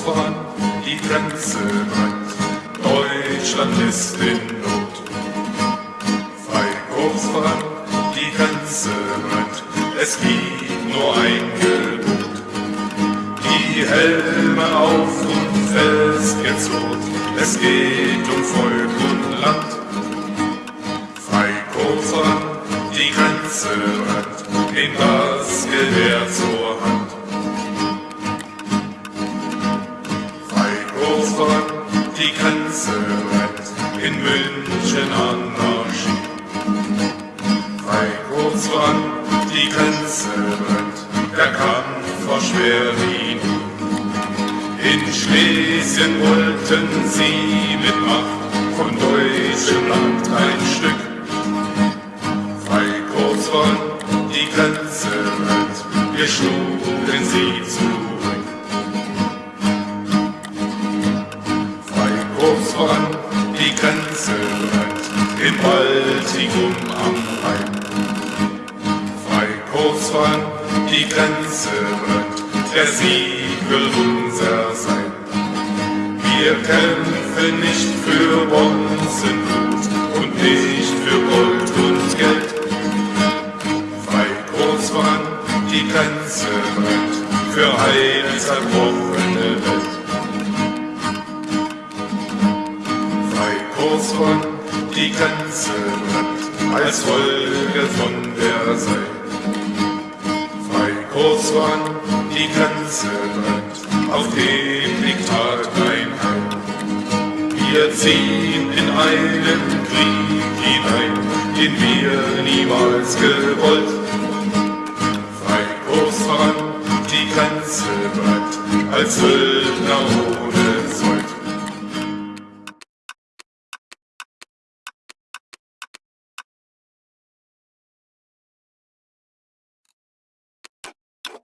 voran, die Grenze brennt. Deutschland ist in Not. Frei kurz voran, die Grenze brennt. Es gibt nur ein Gebot. Die Helme auf und festgezurrt. Es geht um Volk und Land. Frei kurz voran, die Grenze brennt. Nehmt das Gewehr zur Hand. Die Grenze brennt, in München Anarchie. Frei kurz voran, die Grenze brennt, der Kampf war schwer wie nie. In Schlesien wollten sie mit Macht von deutschem Land ein Stück. Frei kurz voran, die Grenze brennt, wir schlugen sie zurück. Voran, die Grenze brennt, in Baltikum am Rhein. Frei kurz voran, die Grenze brennt, der Sieg will unser sein. Wir kämpfen nicht für Bonzenblut und nicht von die Grenze brennt, als Folge von der Seil. Frei kurz von die Grenze brennt, auf dem Diktat ein Heil. Wir ziehen in einen Krieg hinein, den wir niemals gewollt. Frei kurz voran, die Grenze brennt, als Söldner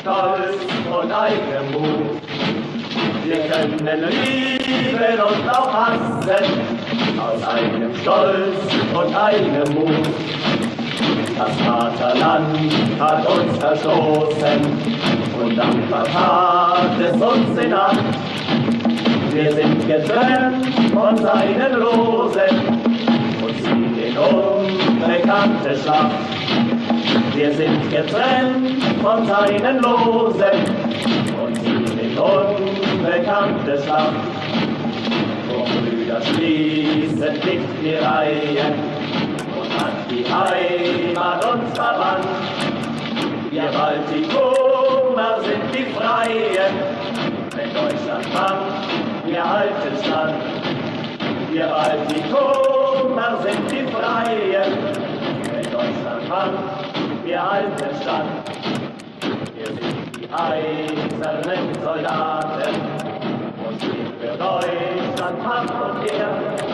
Stolz und eigenem Mut. Wir können lieben und auch hassen, aus eigenem Stolz und eigenem Mut. Das Vaterland hat uns verstoßen und dann vertat es uns in Acht. Wir sind getrennt von seinen Rosen und ziehen in unbekannte Schlacht. Wir sind getrennt von seinen Losen und ziehen in unbekannte Schlacht. O Brüder, schließen dicht die Reihen und hat die Heimat uns verwandt. Wir Baltikumer sind die Freien, wenn Deutschland macht wir halten stand. Wir Baltikumer sind die Freien, wenn Deutschland kann, wir halten stand. Wir sind die eisernen Soldaten und stehen für Deutschland Hand und Ehr.